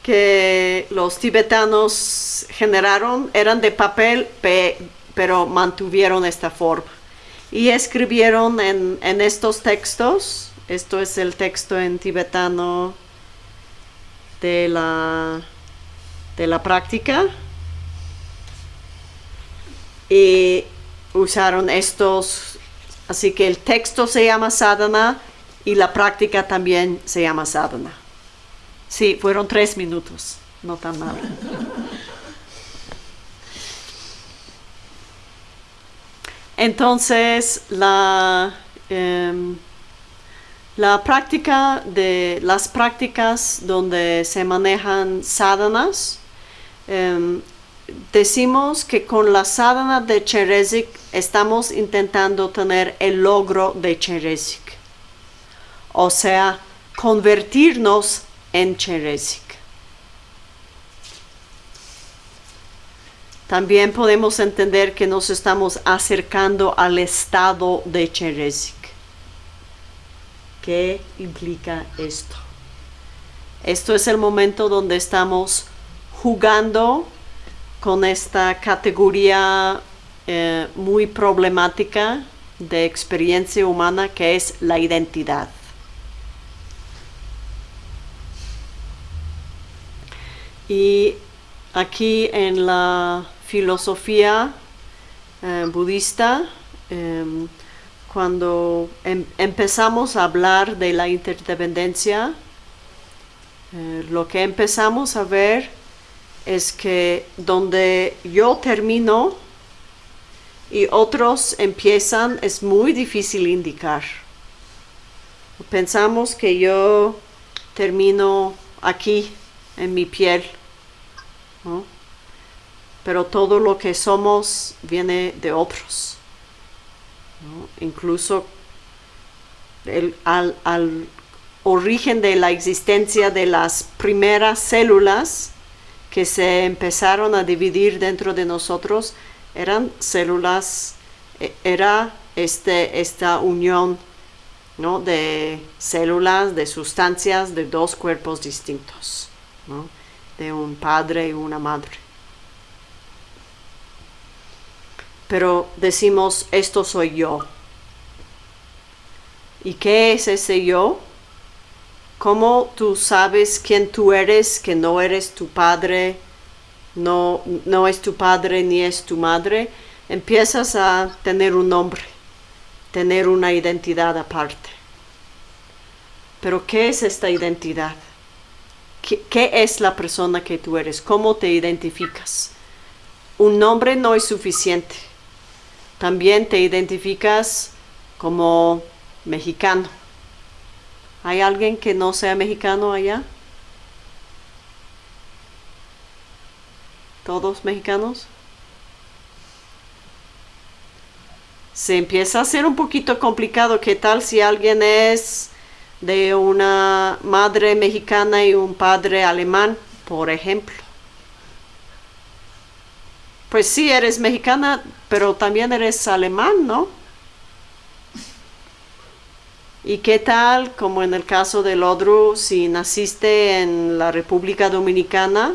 que los tibetanos generaron eran de papel, pero mantuvieron esta forma. Y escribieron en estos textos, esto es el texto en tibetano de la, de la práctica y usaron estos, así que el texto se llama sadhana y la práctica también se llama sadhana. Sí, fueron tres minutos, no tan mal. Entonces, la... Em, la práctica de las prácticas donde se manejan sadhanas, em, decimos que con la sadhana de Cheresik estamos intentando tener el logro de Cheresik, o sea, convertirnos en Cheresik. También podemos entender que nos estamos acercando al estado de Cheresik. ¿Qué implica esto? Esto es el momento donde estamos jugando con esta categoría eh, muy problemática de experiencia humana que es la identidad. Y aquí en la filosofía eh, budista, em, cuando em, empezamos a hablar de la interdependencia, eh, lo que empezamos a ver es que donde yo termino y otros empiezan es muy difícil indicar. Pensamos que yo termino aquí en mi piel. Pero todo lo que somos viene de otros. Incluso al, al origen de la existencia de las primeras células que se empezaron a dividir dentro de nosotros eran células, e, era este, esta unión ¿no? de células, de sustancias de dos cuerpos distintos, de un padre y una madre. Pero decimos, esto soy yo. ¿Y qué es ese yo? ¿Cómo tú sabes quién tú eres, que no eres tu padre, no, no es tu padre ni es tu madre? Empiezas a tener un nombre, tener una identidad aparte. Pero ¿qué es esta identidad? ¿Qué, ¿Qué, es la persona que tú eres? ¿Cómo te identificas? Un nombre no es suficiente. También te identificas como mexicano. ¿Hay alguien que no sea mexicano allá? ¿Todos mexicanos? Se empieza a hacer un poquito complicado. ¿Qué tal si alguien es de una madre mexicana y un padre alemán, por ejemplo? Pues sí, eres mexicana, pero también eres alemán, ¿no? ¿Y qué tal, como en el caso del Odru, si naciste en la República Dominicana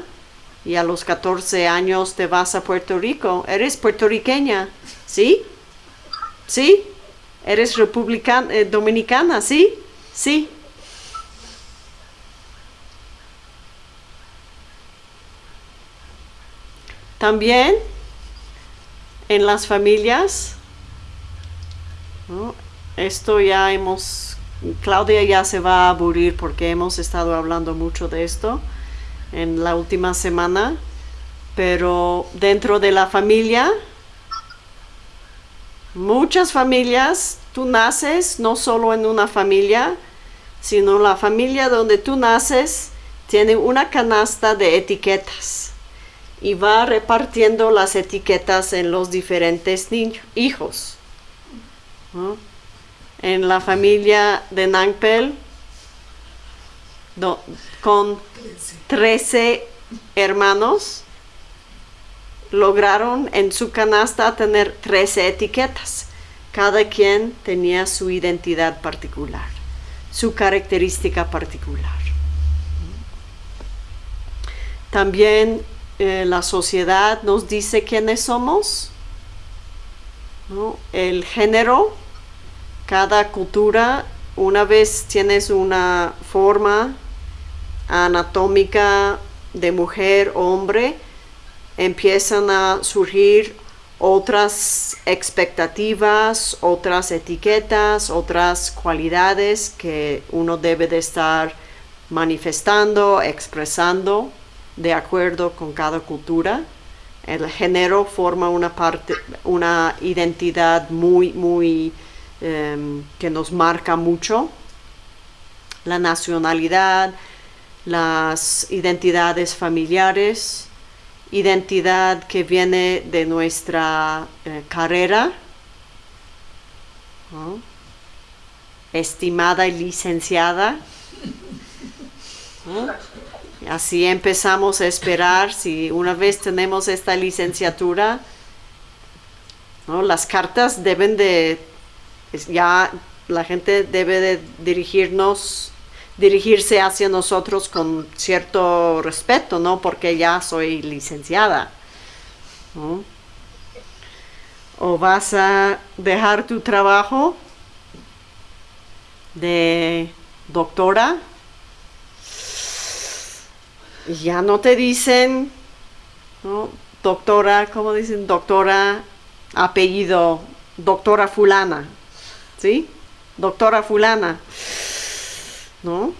y a los 14 años te vas a Puerto Rico? Eres puertorriqueña, ¿sí? ¿Sí? ¿Eres republicana, eh, dominicana, sí? Sí. También en las familias, esto ya hemos, Claudia ya se va a aburrir porque hemos estado hablando mucho de esto en la última semana, pero dentro de la familia, muchas familias, tú naces no solo en una familia, sino la familia donde tú naces tiene una canasta de etiquetas y va repartiendo las etiquetas en los diferentes niños, hijos en la familia de Nangpel con 13 hermanos lograron en su canasta tener 13 etiquetas. Cada quien tenía su identidad particular, su característica particular. También eh, la sociedad nos dice quiénes somos. El género cada cultura, una vez tienes una forma anatómica de mujer hombre, empiezan a surgir otras expectativas, otras etiquetas, otras cualidades que uno debe de estar manifestando, expresando de acuerdo con cada cultura. El género forma una parte, una identidad muy, muy Em, que nos marca mucho, la nacionalidad, las identidades familiares, identidad que viene de nuestra eh, carrera, estimada y licenciada. Así empezamos a esperar, si una vez tenemos esta licenciatura, las cartas deben de ya la gente debe de dirigirnos, dirigirse hacia nosotros con cierto respeto, ¿no? Porque ya soy licenciada. O vas a dejar tu trabajo de doctora. Ya no te dicen. Doctora, ¿cómo dicen? Doctora, apellido, doctora fulana. ¿sí? Doctora fulana, ¿no?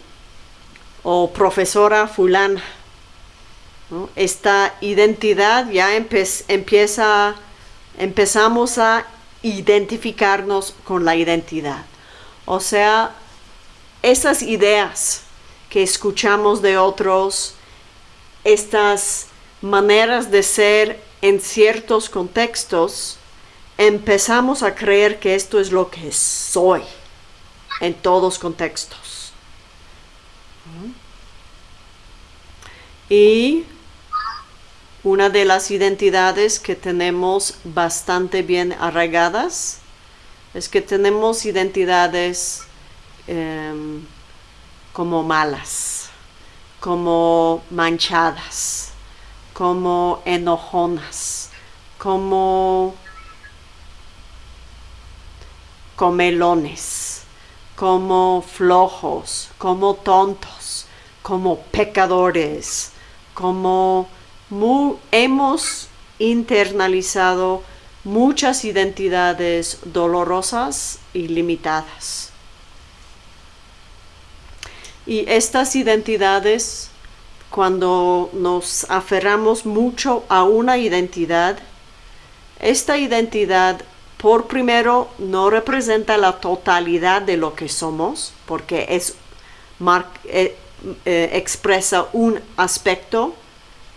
O profesora fulana. Esta identidad ya empieza, empezamos a identificarnos con la identidad. O sea, esas ideas que escuchamos de otros, estas maneras de ser en ciertos contextos, empezamos a creer que esto es lo que soy en todos contextos. Y una de las identidades que tenemos bastante bien arraigadas es que tenemos identidades em, como malas, como manchadas, como enojonas, como comelones, como flojos, como tontos, como pecadores, como hemos internalizado muchas identidades dolorosas y limitadas. Y estas identidades, cuando nos aferramos mucho a una identidad, esta identidad por primero no representa la totalidad de lo que somos, porque es, eh, eh, expresa un aspecto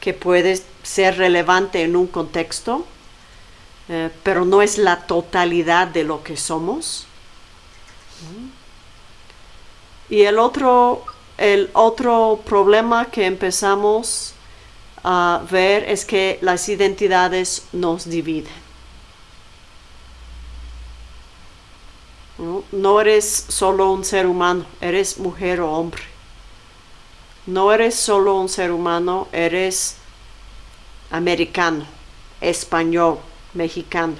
que puede ser relevante en un contexto, eh, pero no es la totalidad de lo que somos. Y el otro, el otro problema que empezamos a ver es que las identidades nos dividen. no eres solo un ser humano, eres mujer o hombre. No eres solo un ser humano, eres americano, español, mexicano.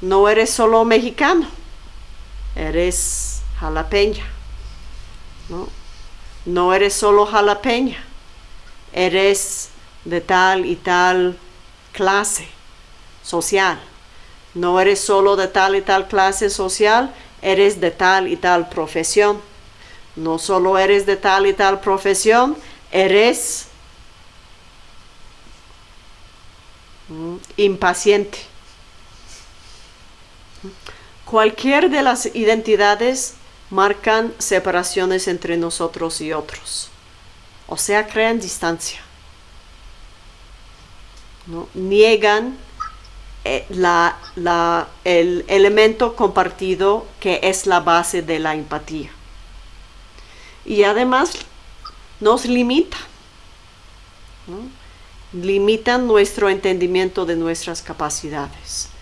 ¿no? eres solo mexicano, eres jalapeña. ¿no? no eres solo jalapeña, eres de tal y tal clase social. No eres solo de tal y tal clase social, eres de tal y tal profesión no solo eres de tal y tal profesión, eres mm, impaciente. Cualquier de las identidades marcan separaciones entre nosotros y otros. O sea, crean distancia. Niegan eh, el elemento compartido que es la base de la empatía y además nos limita. Limitan nuestro entendimiento de nuestras capacidades.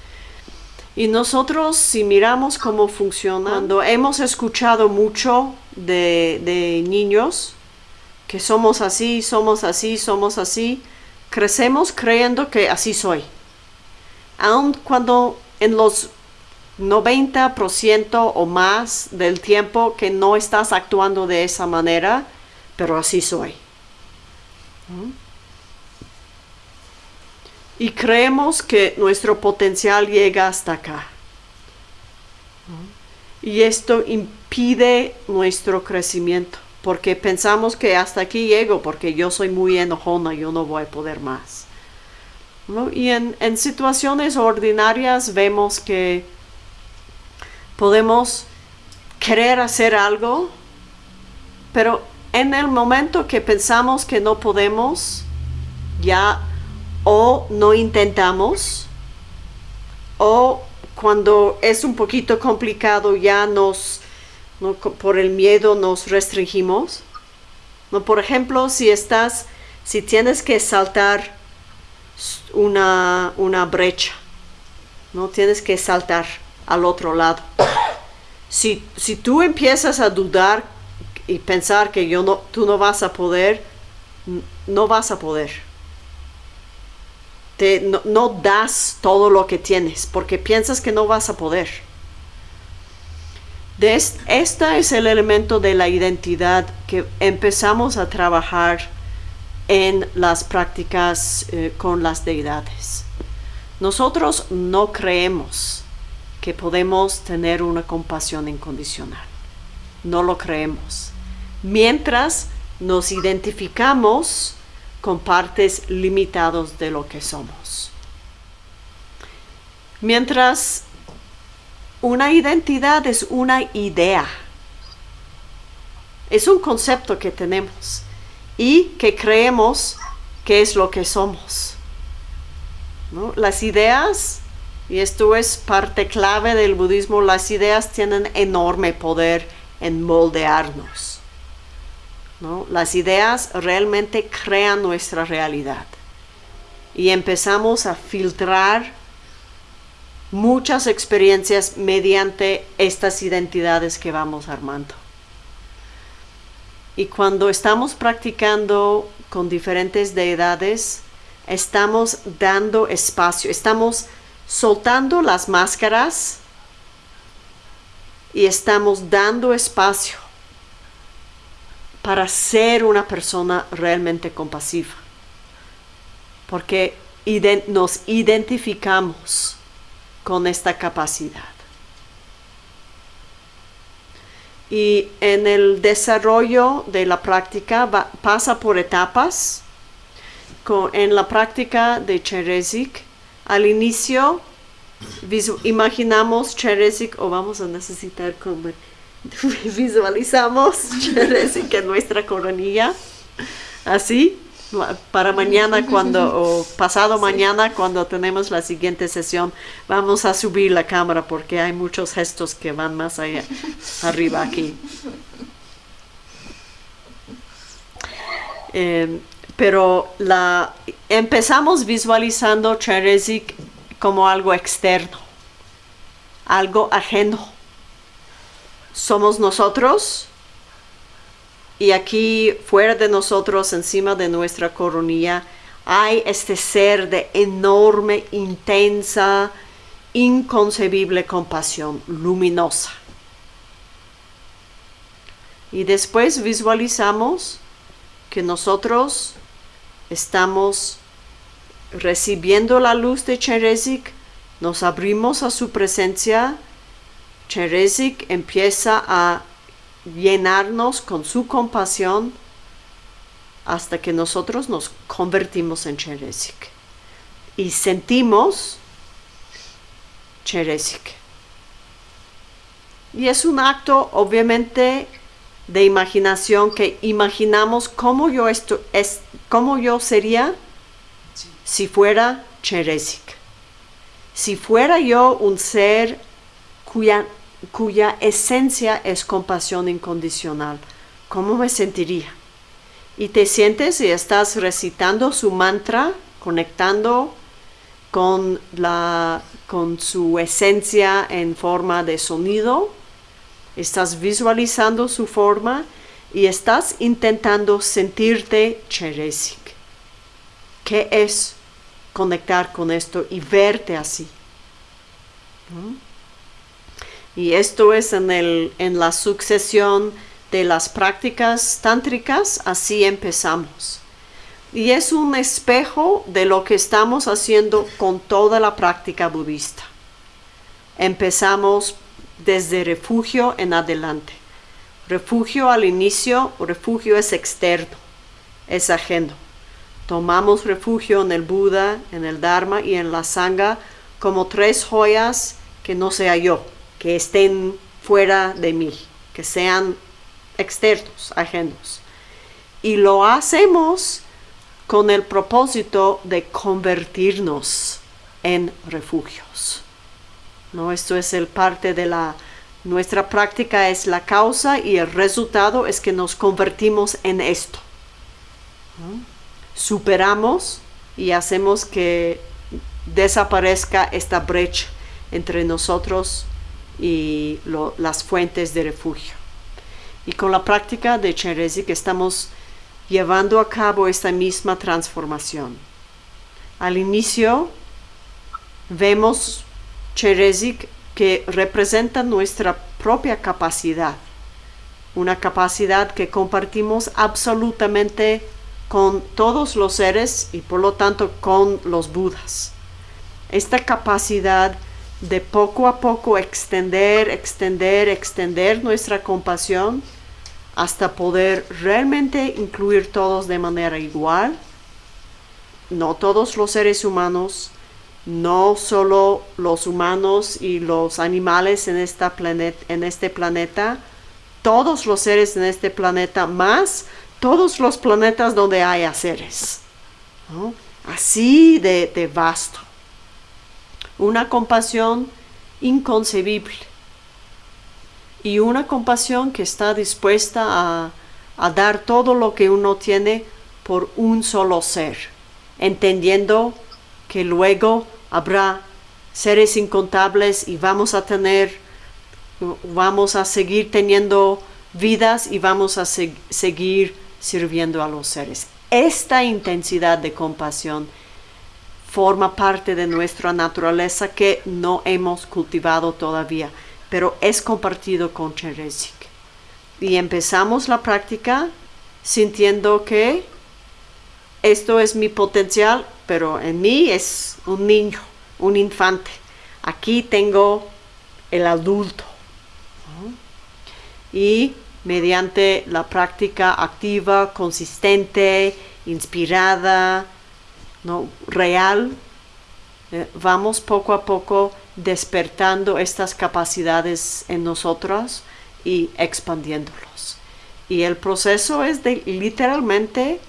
Y nosotros, si miramos cómo funciona, cuando hemos escuchado mucho de, de niños, que somos así, somos así, somos así, crecemos creyendo que así soy. Aun cuando en los 90% o más del tiempo que no estás actuando de esa manera, pero así soy. Y creemos que nuestro potencial llega hasta acá. Y esto impide nuestro crecimiento, porque pensamos que hasta aquí llego, porque yo soy muy enojona, yo no voy a poder más. Y en, en situaciones ordinarias vemos que podemos querer hacer algo, pero en el momento que pensamos que no podemos, ya o no intentamos, o cuando es un poquito complicado ya nos, por el miedo nos restringimos. ¿No? Por ejemplo, si estás, si tienes que saltar una, una brecha, no tienes que saltar al otro lado. Si, si tú empiezas a dudar y pensar que yo no, tú no vas a poder, no vas a poder. No, das todo lo que tienes porque piensas que no vas a poder. De este es el elemento de la identidad que empezamos a trabajar en las prácticas eh, con las deidades. Nosotros no creemos que podemos tener una compasión incondicional. No lo creemos. Mientras nos identificamos con partes limitadas de lo que somos. Mientras una identidad es una idea. Es un concepto que tenemos y que creemos que es lo que somos. Las ideas, y esto es parte clave del budismo, las ideas tienen enorme poder en moldearnos. Las ideas realmente crean nuestra realidad y empezamos a filtrar muchas experiencias mediante estas identidades que vamos armando. Y cuando estamos practicando con diferentes deidades, estamos dando espacio, estamos soltando las máscaras y estamos dando espacio para ser una persona realmente compasiva. Porque nos identificamos con esta capacidad. Y en el desarrollo de la práctica pasa por etapas. en la práctica de Cherezik, al inicio imaginamos Cherezik o vamos a necesitar comer. Visualizamos en nuestra coronilla. Así para mañana cuando o pasado mañana cuando tenemos la siguiente sesión vamos a subir la cámara porque hay muchos gestos que van más allá arriba aquí em, pero la empezamos visualizando Cherezik como algo externo algo ajeno somos nosotros y aquí fuera de nosotros, encima de nuestra coronilla, hay este ser de enorme, intensa, inconcebible compasión, luminosa. Y después visualizamos que nosotros estamos recibiendo la luz de Cherezik, nos abrimos a su presencia, Cherezik empieza a llenarnos con su compasión hasta que nosotros nos convertimos en Cheresik y sentimos Cheresik. Y es un acto obviamente de imaginación que imaginamos cómo yo, esto, es, cómo yo sería si fuera Cheresik. Si fuera yo un ser cuya cuya esencia es compasión incondicional. ¿Cómo me sentiría? Y te sientes y estás recitando su mantra, conectando con, la, con su esencia en forma de sonido, estás visualizando su forma y estás intentando sentirte Cheresik. ¿Qué es conectar con esto y verte así? Y esto es en, el, en la sucesión de las prácticas tántricas, así empezamos. Y es un espejo de lo que estamos haciendo con toda la práctica budista. Empezamos desde refugio en adelante. Refugio al inicio, refugio es externo, es ajeno. Tomamos refugio en el Buda, en el Dharma y en la Sangha como tres joyas que no sea yo que estén fuera de mí, que sean externos, ajenos. Y lo hacemos con el propósito de convertirnos en refugios. ¿No? Esto es el parte de la nuestra práctica es la causa y el resultado es que nos convertimos en esto. Superamos y hacemos que desaparezca esta brecha entre nosotros y las fuentes de refugio. Y con la práctica de Cherezik estamos llevando a cabo esta misma transformación. Al inicio vemos Cherezik que representa nuestra propia capacidad, una capacidad que compartimos absolutamente con todos los seres y por lo tanto con los budas. Esta capacidad de poco a poco extender, extender, extender nuestra compasión hasta poder realmente incluir todos de manera igual. No todos los seres humanos, no solo los humanos y los animales en, este planeta, todos los seres en este planeta, más todos los planetas donde haya seres. Así de vasto. Una compasión inconcebible. Y una compasión que está dispuesta a, dar todo lo que uno tiene por un solo ser, entendiendo que luego habrá seres incontables y vamos a tener, vamos a seguir teniendo vidas y vamos a seguir sirviendo a los seres. Esta intensidad de compasión forma parte de nuestra naturaleza que no hemos cultivado todavía, pero es compartido con Cheresik. Y empezamos la práctica sintiendo que esto es mi potencial, pero en mí es un niño, un infante. Aquí tengo el adulto. Y mediante la práctica activa, consistente, inspirada, ¿no? real, eh, vamos poco a poco despertando estas capacidades en nosotros y expandiéndolos. Y el proceso es de literalmente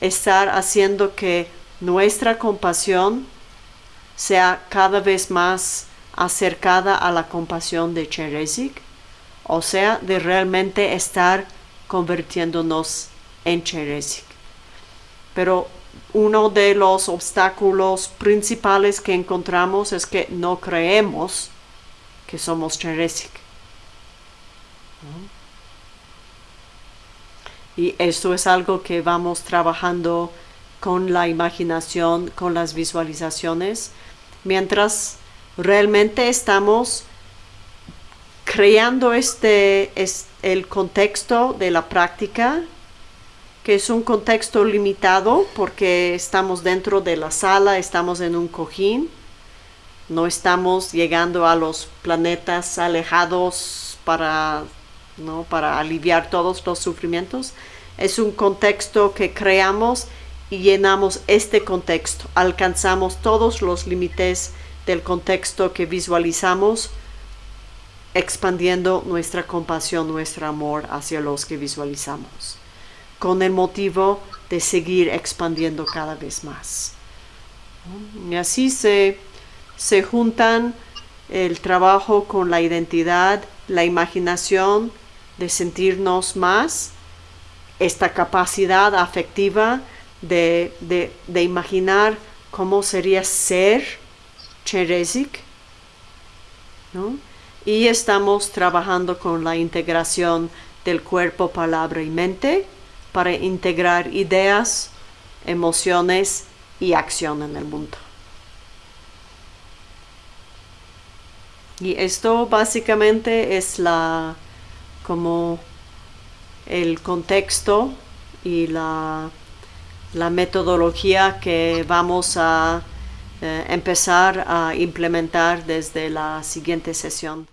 estar haciendo que nuestra compasión sea cada vez más acercada a la compasión de Cherezik, o sea, de realmente estar convirtiéndonos en Cherezik. Pero uno de los obstáculos principales que encontramos es que no creemos que somos Cherezik. Y esto es algo que vamos trabajando con la imaginación, con las visualizaciones, mientras realmente estamos creando este, es el contexto de la práctica, es un contexto limitado porque estamos dentro de la sala, estamos en un cojín, no estamos llegando a los planetas alejados para ¿no? para aliviar todos los sufrimientos. Es un contexto que creamos y llenamos este contexto. Alcanzamos todos los límites del contexto que visualizamos, expandiendo nuestra compasión, nuestro amor hacia los que visualizamos, con el motivo de seguir expandiendo cada vez más. Y así se, se juntan el trabajo con la identidad, la imaginación, de sentirnos más, esta capacidad afectiva de, imaginar cómo sería ser Cherezik, Y estamos trabajando con la integración del cuerpo, palabra y mente para integrar ideas, emociones y acción en el mundo. Y esto básicamente es la como el contexto y la, metodología que vamos a eh, empezar a implementar desde la siguiente sesión.